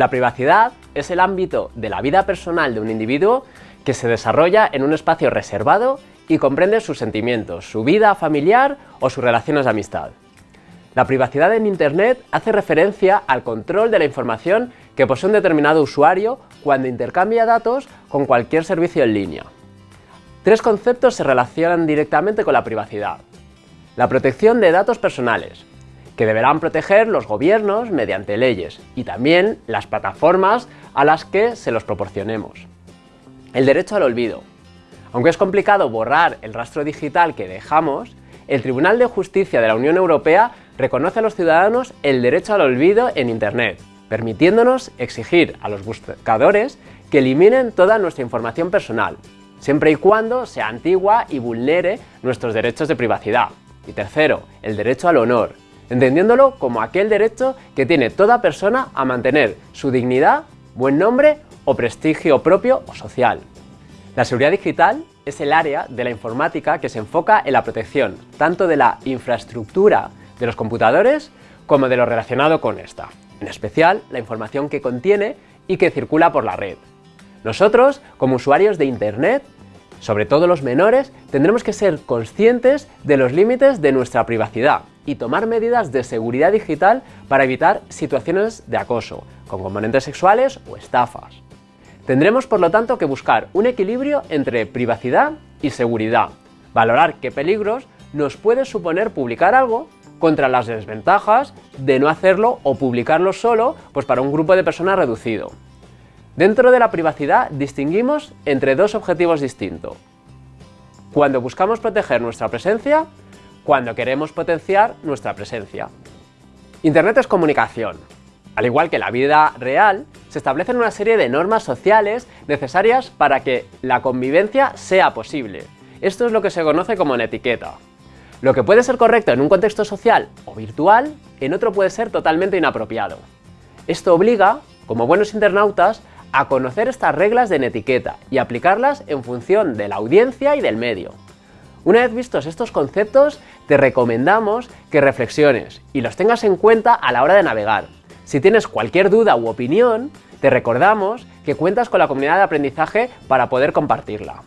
La privacidad es el ámbito de la vida personal de un individuo que se desarrolla en un espacio reservado y comprende sus sentimientos, su vida familiar o sus relaciones de amistad. La privacidad en Internet hace referencia al control de la información que posee un determinado usuario cuando intercambia datos con cualquier servicio en línea. Tres conceptos se relacionan directamente con la privacidad. La protección de datos personales, que deberán proteger los gobiernos mediante leyes y también las plataformas a las que se los proporcionemos. El derecho al olvido. Aunque es complicado borrar el rastro digital que dejamos, el Tribunal de Justicia de la Unión Europea reconoce a los ciudadanos el derecho al olvido en Internet, permitiéndonos exigir a los buscadores que eliminen toda nuestra información personal, siempre y cuando sea antigua y vulnere nuestros derechos de privacidad. Y tercero, el derecho al honor, entendiéndolo como aquel derecho que tiene toda persona a mantener su dignidad, buen nombre o prestigio propio o social. La seguridad digital es el área de la informática que se enfoca en la protección tanto de la infraestructura de los computadores como de lo relacionado con esta, en especial la información que contiene y que circula por la red. Nosotros, como usuarios de Internet, sobre todo los menores, tendremos que ser conscientes de los límites de nuestra privacidad y tomar medidas de seguridad digital para evitar situaciones de acoso, con componentes sexuales o estafas. Tendremos por lo tanto que buscar un equilibrio entre privacidad y seguridad, valorar qué peligros nos puede suponer publicar algo contra las desventajas de no hacerlo o publicarlo solo pues para un grupo de personas reducido. Dentro de la privacidad distinguimos entre dos objetivos distintos. Cuando buscamos proteger nuestra presencia, cuando queremos potenciar nuestra presencia. Internet es comunicación. Al igual que la vida real, se establecen una serie de normas sociales necesarias para que la convivencia sea posible. Esto es lo que se conoce como una etiqueta. Lo que puede ser correcto en un contexto social o virtual, en otro puede ser totalmente inapropiado. Esto obliga, como buenos internautas, a conocer estas reglas de etiqueta y aplicarlas en función de la audiencia y del medio. Una vez vistos estos conceptos, te recomendamos que reflexiones y los tengas en cuenta a la hora de navegar. Si tienes cualquier duda u opinión, te recordamos que cuentas con la comunidad de aprendizaje para poder compartirla.